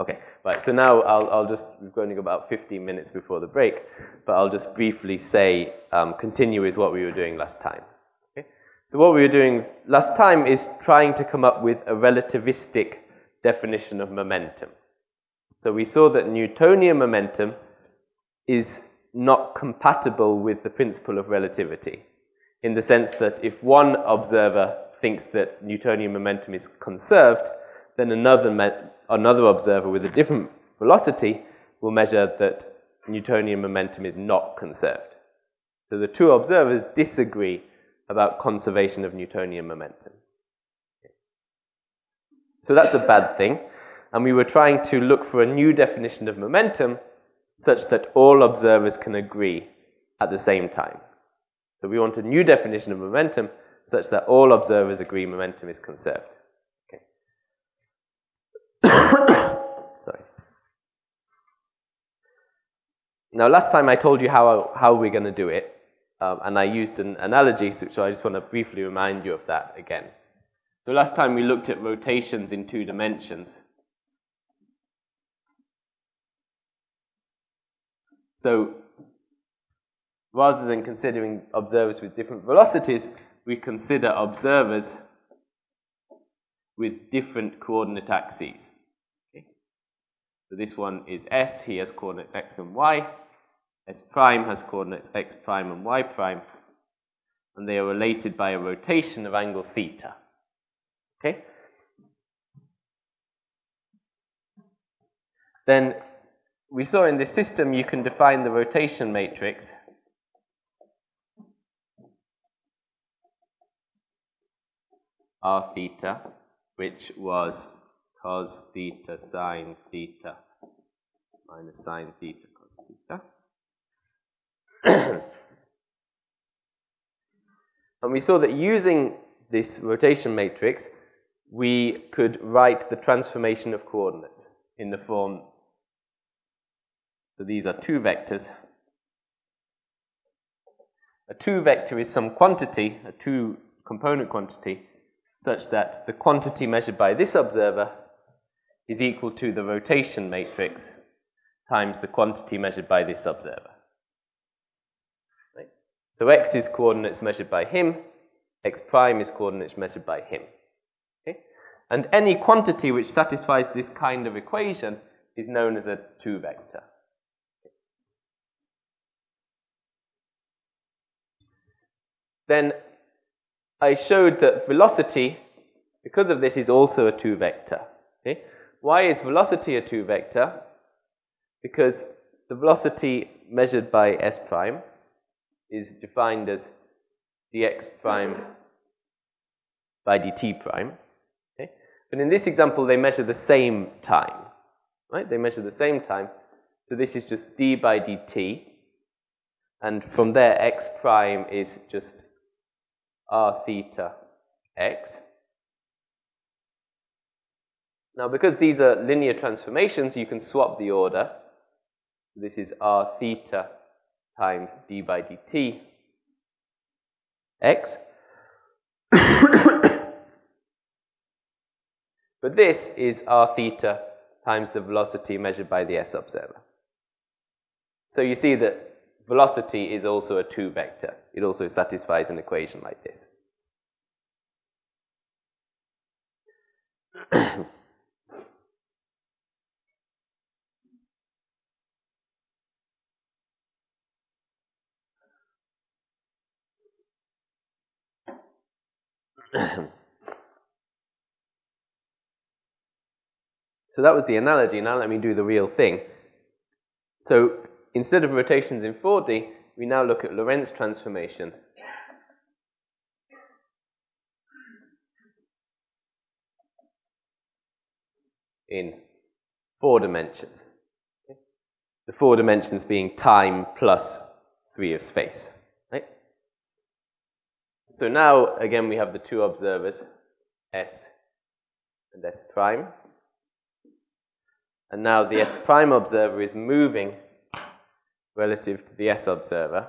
Okay, right, so now I'll, I'll just, we've only got about 15 minutes before the break, but I'll just briefly say, um, continue with what we were doing last time. Okay? So what we were doing last time is trying to come up with a relativistic definition of momentum. So we saw that Newtonian momentum is not compatible with the principle of relativity in the sense that if one observer thinks that Newtonian momentum is conserved, then another, another observer with a different velocity will measure that Newtonian momentum is not conserved. So the two observers disagree about conservation of Newtonian momentum. So that's a bad thing. And we were trying to look for a new definition of momentum such that all observers can agree at the same time. So we want a new definition of momentum such that all observers agree momentum is conserved. Now, last time I told you how, how we're going to do it, um, and I used an analogy, so I just want to briefly remind you of that again. So last time we looked at rotations in two dimensions. So rather than considering observers with different velocities, we consider observers with different coordinate axes. Okay. So this one is S, he has coordinates x and y. S prime has coordinates x prime and y prime. And they are related by a rotation of angle theta. Okay? Then we saw in this system you can define the rotation matrix r theta, which was cos theta sine theta minus sine theta theta. and we saw that using this rotation matrix, we could write the transformation of coordinates in the form, so these are two vectors. A two vector is some quantity, a two component quantity, such that the quantity measured by this observer is equal to the rotation matrix times the quantity measured by this observer. So x is coordinates measured by him, x prime is coordinates measured by him. Okay? And any quantity which satisfies this kind of equation is known as a two vector. Then I showed that velocity, because of this, is also a two vector. Okay? Why is velocity a two vector? Because the velocity measured by s prime is defined as dx prime by dt prime. Okay? But in this example, they measure the same time. Right? They measure the same time. So this is just d by dt. And from there, x prime is just r theta x. Now, because these are linear transformations, you can swap the order. This is r theta times d by dt x. but this is r theta times the velocity measured by the s observer. So you see that velocity is also a two vector. It also satisfies an equation like this. so that was the analogy. Now let me do the real thing. So instead of rotations in 4D, we now look at Lorentz transformation. in four dimensions. The four dimensions being time plus three of space. So now, again, we have the two observers, S and S prime. And now the S prime observer is moving relative to the S observer.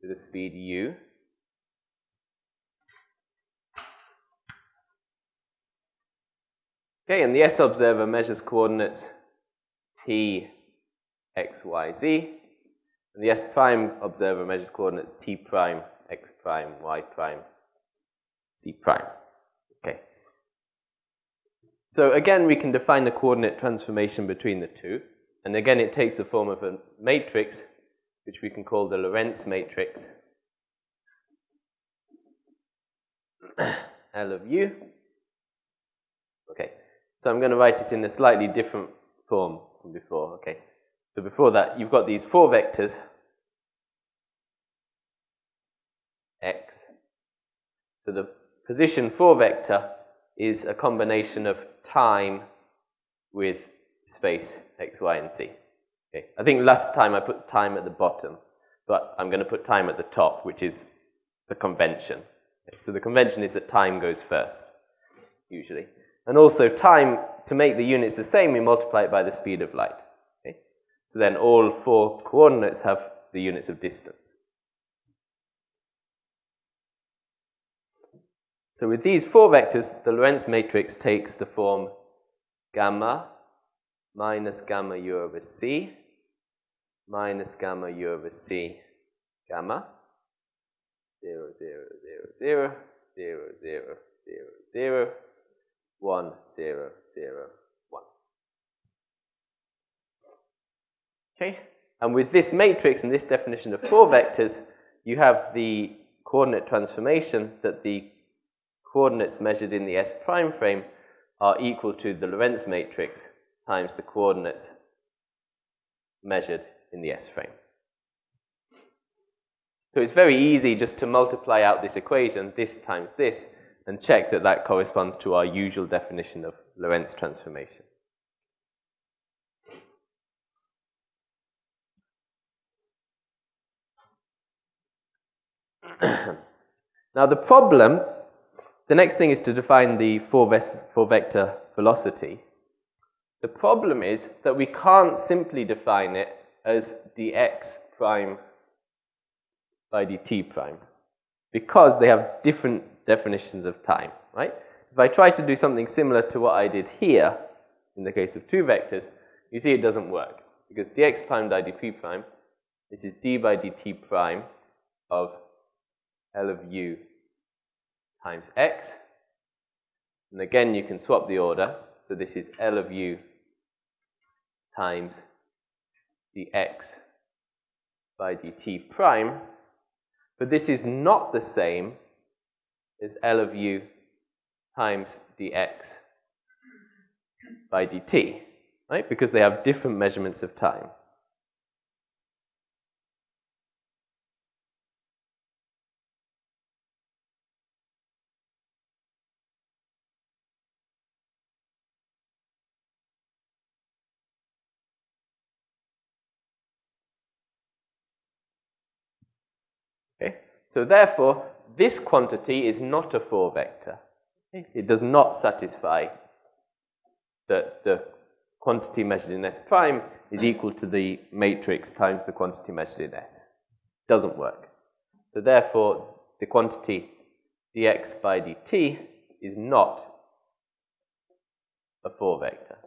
to the speed u. Okay, and the S observer measures coordinates t, x, y, z. And the S prime observer measures coordinates t prime, x prime, y prime, z prime. Okay. So again, we can define the coordinate transformation between the two. And again, it takes the form of a matrix, which we can call the Lorentz matrix. L of u. Okay, so I'm going to write it in a slightly different form from before. Okay, so before that, you've got these four vectors, x. So the position 4 vector is a combination of time with space x, y, and z. Okay. I think last time I put time at the bottom, but I'm going to put time at the top, which is the convention. Okay. So the convention is that time goes first, usually. And also time, to make the units the same, we multiply it by the speed of light. Okay. So then all four coordinates have the units of distance. So with these four vectors, the Lorentz matrix takes the form gamma minus gamma u over c minus gamma u over c gamma 0, 0, 0, 0, 0, 0, 0, 0, 1, 0, 0, 1. Okay, and with this matrix and this definition of four vectors, you have the coordinate transformation that the coordinates measured in the S prime frame are equal to the Lorentz matrix times the coordinates measured in the S frame. So it's very easy just to multiply out this equation, this times this, and check that that corresponds to our usual definition of Lorentz transformation. now the problem, the next thing is to define the four, four vector velocity. The problem is that we can't simply define it as dx prime by dt prime because they have different definitions of time, right? If I try to do something similar to what I did here, in the case of two vectors, you see it doesn't work because dx prime by dp prime, this is d by dt prime of L of u times x. And again, you can swap the order. So this is L of u times dx by dt prime, but this is not the same as L of u times dx by dt, right? Because they have different measurements of time. So therefore, this quantity is not a 4 vector. It does not satisfy that the quantity measured in S prime is equal to the matrix times the quantity measured in S. Doesn't work. So therefore, the quantity dx by dt is not a 4 vector.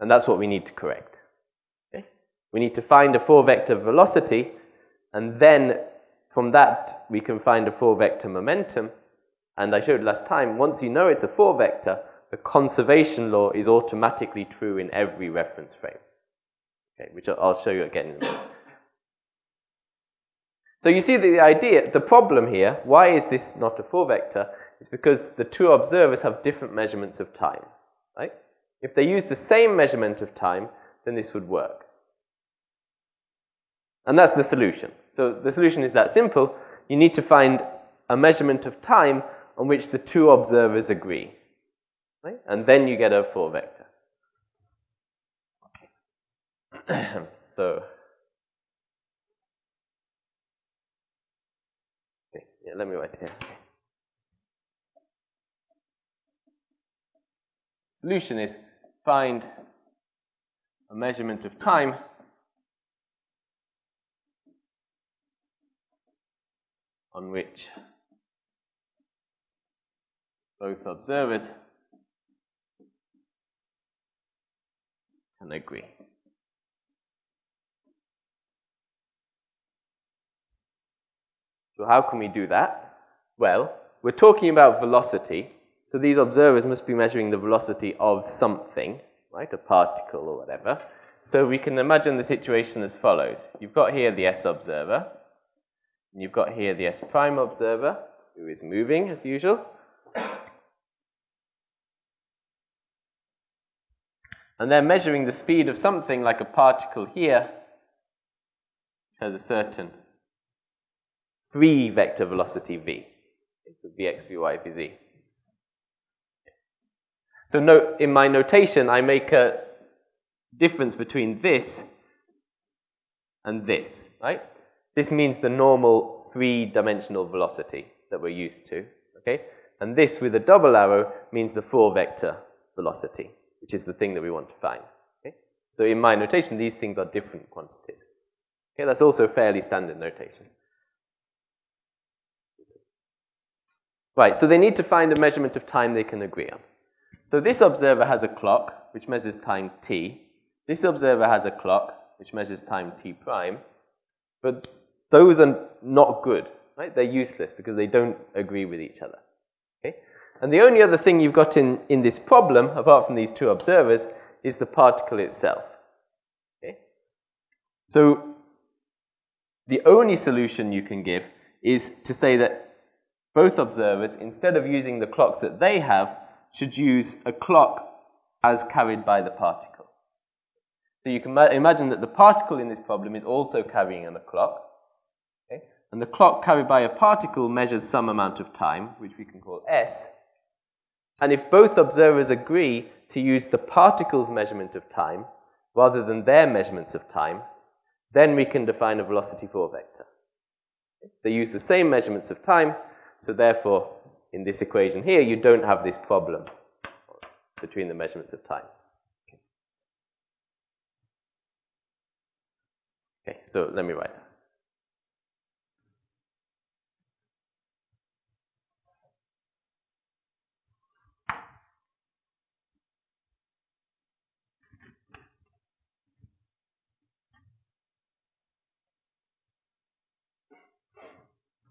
And that's what we need to correct. We need to find a four vector velocity, and then from that we can find a four vector momentum. And I showed last time, once you know it's a four vector, the conservation law is automatically true in every reference frame. Okay, which I'll show you again. So you see the idea, the problem here, why is this not a four vector, is because the two observers have different measurements of time, right? If they use the same measurement of time, then this would work. And that's the solution. So the solution is that simple. You need to find a measurement of time on which the two observers agree. Right? And then you get a four vector. Okay. so, okay. Yeah, let me write here. Solution is find a measurement of time on which both observers can agree. So how can we do that? Well, we're talking about velocity, so these observers must be measuring the velocity of something, right, a particle or whatever. So we can imagine the situation as follows. You've got here the S observer, and you've got here the S prime observer, who is moving as usual. And they're measuring the speed of something like a particle here, which has a certain three vector velocity v. It's vx, vy, vz. So note, in my notation, I make a difference between this and this, right? This means the normal three-dimensional velocity that we're used to, okay? And this with a double arrow means the four-vector velocity, which is the thing that we want to find, okay? So in my notation, these things are different quantities. Okay, that's also fairly standard notation. Right, so they need to find a measurement of time they can agree on. So this observer has a clock, which measures time t. This observer has a clock, which measures time t prime. But those are not good, right? They're useless because they don't agree with each other. Okay? And the only other thing you've got in, in this problem, apart from these two observers, is the particle itself. Okay? So the only solution you can give is to say that both observers, instead of using the clocks that they have, should use a clock as carried by the particle. So you can imagine that the particle in this problem is also carrying a clock. And the clock carried by a particle measures some amount of time, which we can call s. And if both observers agree to use the particle's measurement of time rather than their measurements of time, then we can define a velocity 4 vector. They use the same measurements of time, so therefore, in this equation here, you don't have this problem between the measurements of time. Okay, so let me write.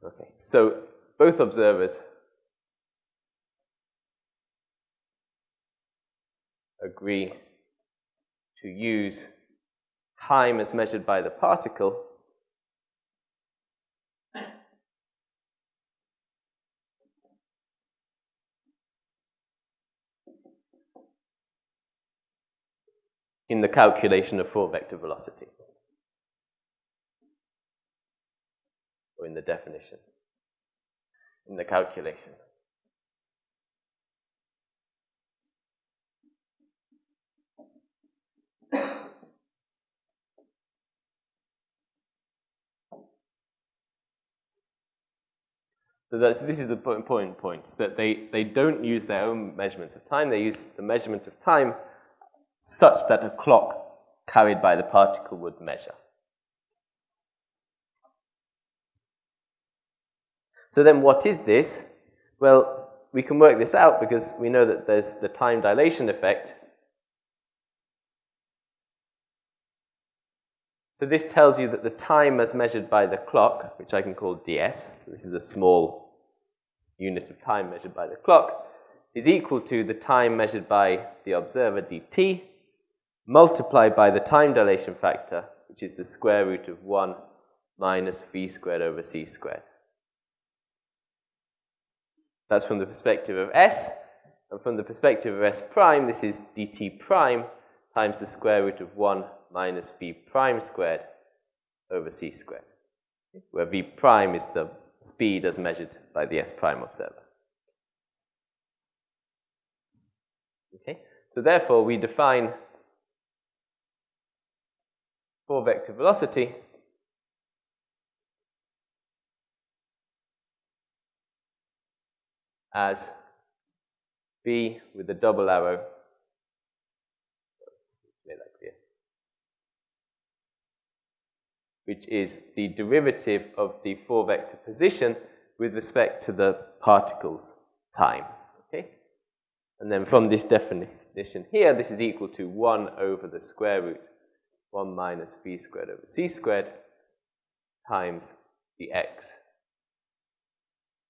Okay, so both observers agree to use time as measured by the particle in the calculation of four vector velocity or in the definition in the calculation. So this is the important point, is that they, they don't use their own measurements of time, they use the measurement of time such that a clock carried by the particle would measure. So then what is this? Well, we can work this out because we know that there's the time dilation effect. So this tells you that the time as measured by the clock, which I can call ds, this is a small unit of time measured by the clock, is equal to the time measured by the observer dt multiplied by the time dilation factor, which is the square root of 1 minus v squared over c squared. That's from the perspective of S. And from the perspective of S prime, this is dt prime times the square root of 1 minus v prime squared over c squared, where v prime is the speed as measured by the S prime observer. Okay, so therefore we define four vector velocity as v with a double arrow. Which is the derivative of the four vector position with respect to the particle's time. Okay? And then from this definition here, this is equal to 1 over the square root 1 minus v squared over c squared times dx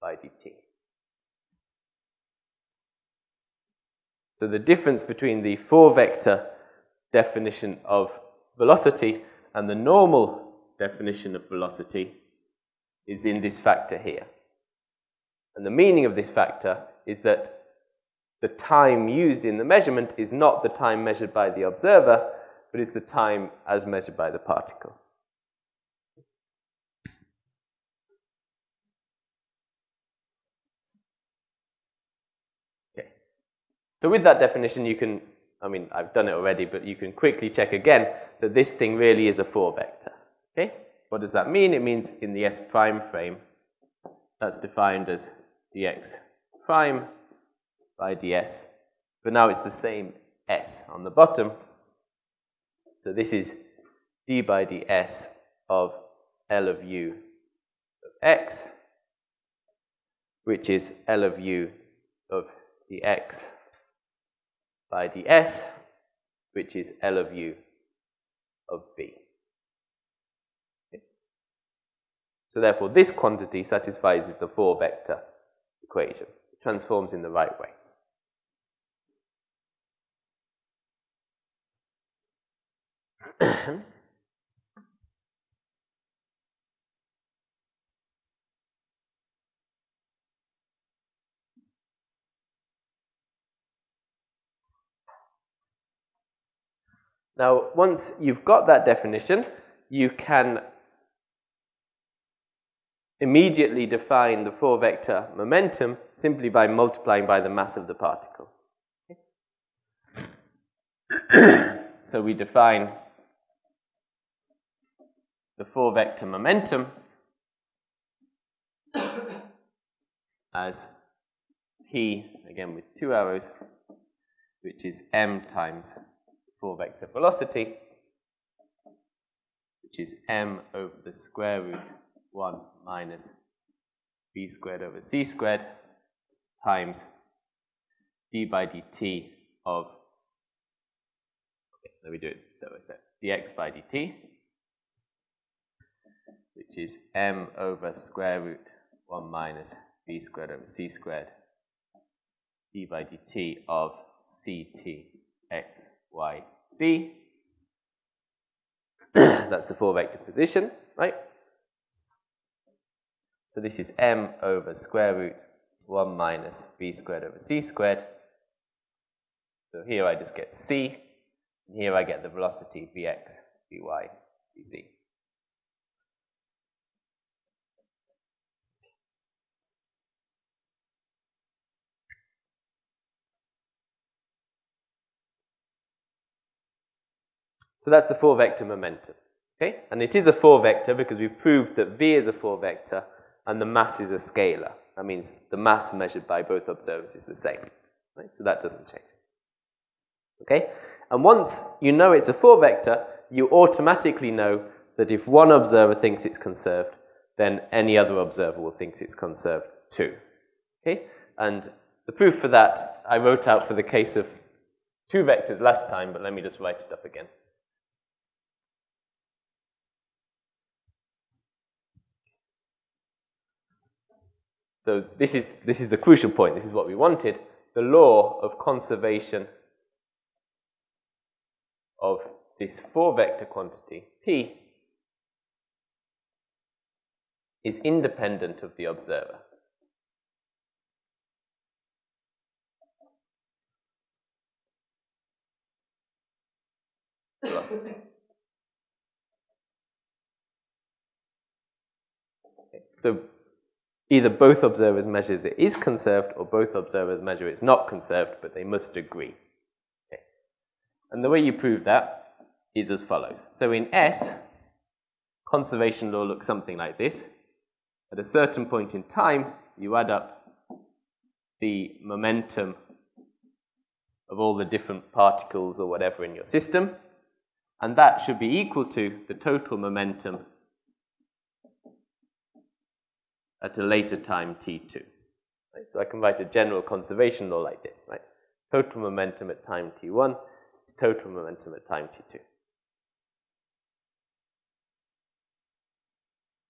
by dt. So the difference between the four vector definition of velocity and the normal definition of velocity is in this factor here. And the meaning of this factor is that the time used in the measurement is not the time measured by the observer, but is the time as measured by the particle. Okay. So with that definition, you can, I mean, I've done it already, but you can quickly check again that this thing really is a four vector. Okay? What does that mean? It means in the S prime frame, that's defined as dx prime by ds. But now it's the same s on the bottom. So this is d by ds of L of u of x, which is L of u of dx by ds, which is L of u of v. So therefore, this quantity satisfies the four-vector equation. It transforms in the right way. now, once you've got that definition, you can immediately define the four vector momentum simply by multiplying by the mass of the particle. so we define the four vector momentum as p, again with two arrows, which is m times four vector velocity, which is m over the square root 1 minus v squared over c squared times d by dt of, okay, let me do it that way, dx by dt, which is m over square root 1 minus v squared over c squared d by dt of ct x y z. That's the four vector position, right? So this is m over square root 1 minus v squared over c squared. So here I just get c, and here I get the velocity vx, vy, vz. So that's the four vector momentum. Okay? And it is a four vector because we've proved that v is a four vector and the mass is a scalar. That means the mass measured by both observers is the same. Right? So that doesn't change. Okay? And once you know it's a four vector, you automatically know that if one observer thinks it's conserved, then any other observer will think it's conserved too. Okay? And the proof for that I wrote out for the case of two vectors last time, but let me just write it up again. So this is, this is the crucial point. This is what we wanted. The law of conservation of this four vector quantity, P, is independent of the observer. Okay. So either both observers measures it is conserved or both observers measure it's not conserved, but they must agree. Okay. And the way you prove that is as follows. So in S, conservation law looks something like this. At a certain point in time, you add up the momentum of all the different particles or whatever in your system, and that should be equal to the total momentum at a later time t2. Right? So I can write a general conservation law like this, right? Total momentum at time t1 is total momentum at time t2.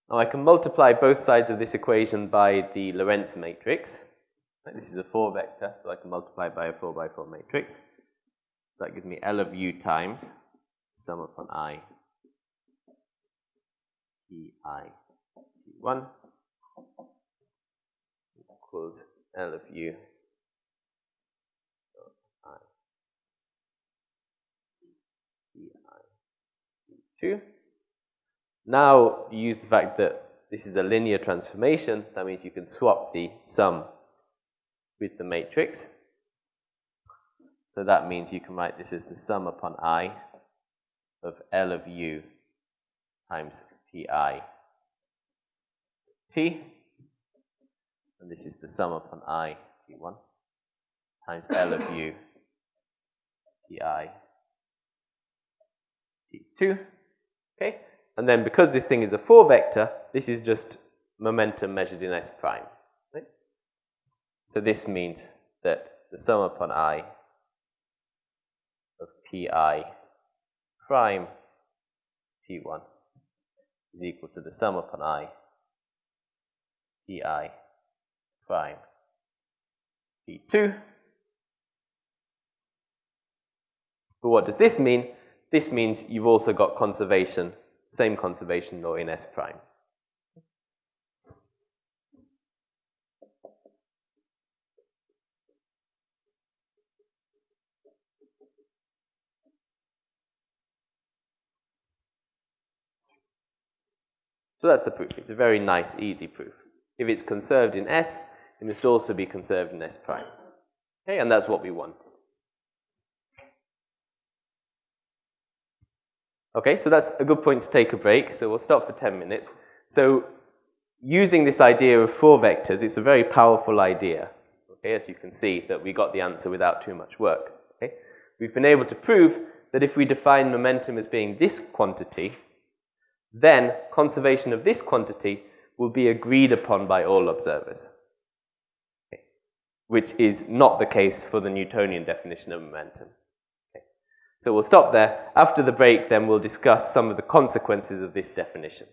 Now I can multiply both sides of this equation by the Lorentz matrix. Right? This is a 4 vector, so I can multiply by a 4 by 4 matrix. So that gives me L of u times sum upon i p i t1 equals L of u i p i t2. Now use the fact that this is a linear transformation, that means you can swap the sum with the matrix. So that means you can write this as the sum upon i of L of u times pi t. And this is the sum upon i t1 times L of u pi t2. Okay? And then because this thing is a 4 vector, this is just momentum measured in s prime. Right? So this means that the sum upon i of pi prime t1 is equal to the sum upon i pi prime t2. But what does this mean? This means you've also got conservation same conservation law in S prime. So that's the proof. It's a very nice, easy proof. If it's conserved in S, it must also be conserved in S prime. Okay, and that's what we want. Okay, so that's a good point to take a break. So we'll stop for 10 minutes. So using this idea of four vectors, it's a very powerful idea. Okay, as you can see that we got the answer without too much work. Okay, we've been able to prove that if we define momentum as being this quantity, then conservation of this quantity will be agreed upon by all observers. Okay. Which is not the case for the Newtonian definition of momentum. So we'll stop there. After the break, then we'll discuss some of the consequences of this definition.